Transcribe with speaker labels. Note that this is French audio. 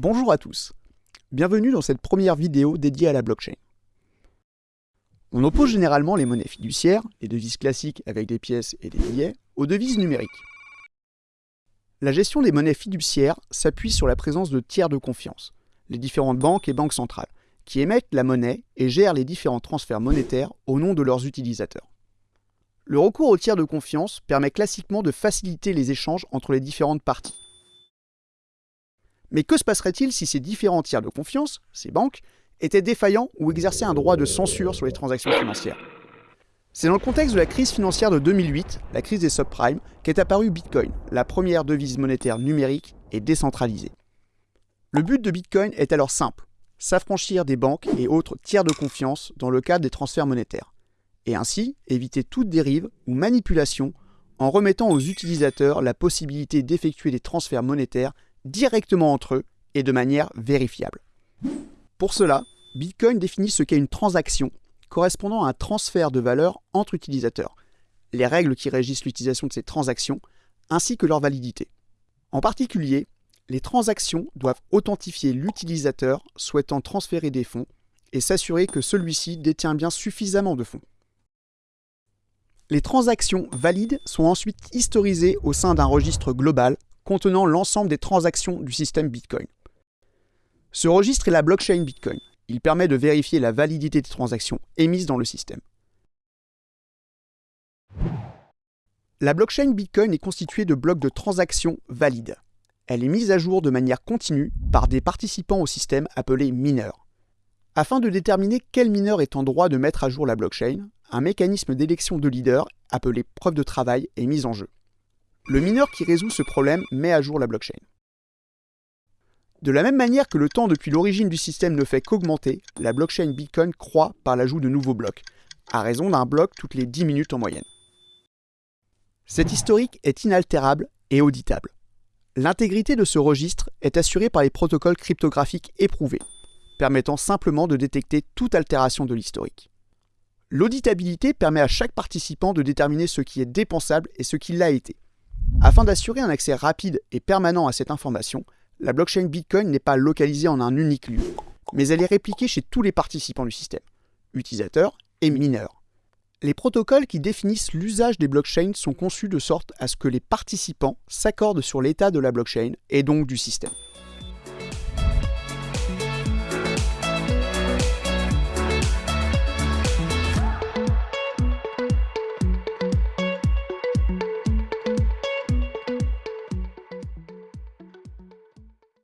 Speaker 1: Bonjour à tous, bienvenue dans cette première vidéo dédiée à la blockchain. On oppose généralement les monnaies fiduciaires, les devises classiques avec des pièces et des billets, aux devises numériques. La gestion des monnaies fiduciaires s'appuie sur la présence de tiers de confiance, les différentes banques et banques centrales, qui émettent la monnaie et gèrent les différents transferts monétaires au nom de leurs utilisateurs. Le recours aux tiers de confiance permet classiquement de faciliter les échanges entre les différentes parties. Mais que se passerait-il si ces différents tiers de confiance, ces banques, étaient défaillants ou exerçaient un droit de censure sur les transactions financières? C'est dans le contexte de la crise financière de 2008, la crise des subprimes, qu'est apparu Bitcoin, la première devise monétaire numérique et décentralisée. Le but de Bitcoin est alors simple, s'affranchir des banques et autres tiers de confiance dans le cadre des transferts monétaires, et ainsi éviter toute dérive ou manipulation en remettant aux utilisateurs la possibilité d'effectuer des transferts monétaires directement entre eux et de manière vérifiable. Pour cela, Bitcoin définit ce qu'est une transaction correspondant à un transfert de valeur entre utilisateurs, les règles qui régissent l'utilisation de ces transactions, ainsi que leur validité. En particulier, les transactions doivent authentifier l'utilisateur souhaitant transférer des fonds et s'assurer que celui-ci détient bien suffisamment de fonds. Les transactions valides sont ensuite historisées au sein d'un registre global contenant l'ensemble des transactions du système Bitcoin. Ce registre est la blockchain Bitcoin. Il permet de vérifier la validité des transactions émises dans le système. La blockchain Bitcoin est constituée de blocs de transactions valides. Elle est mise à jour de manière continue par des participants au système appelés mineurs. Afin de déterminer quel mineur est en droit de mettre à jour la blockchain, un mécanisme d'élection de leader appelé preuve de travail est mis en jeu. Le mineur qui résout ce problème met à jour la blockchain. De la même manière que le temps depuis l'origine du système ne fait qu'augmenter, la blockchain Bitcoin croît par l'ajout de nouveaux blocs, à raison d'un bloc toutes les 10 minutes en moyenne. Cet historique est inaltérable et auditable. L'intégrité de ce registre est assurée par les protocoles cryptographiques éprouvés, permettant simplement de détecter toute altération de l'historique. L'auditabilité permet à chaque participant de déterminer ce qui est dépensable et ce qui l'a été, afin d'assurer un accès rapide et permanent à cette information, la blockchain Bitcoin n'est pas localisée en un unique lieu, mais elle est répliquée chez tous les participants du système, utilisateurs et mineurs. Les protocoles qui définissent l'usage des blockchains sont conçus de sorte à ce que les participants s'accordent sur l'état de la blockchain et donc du système.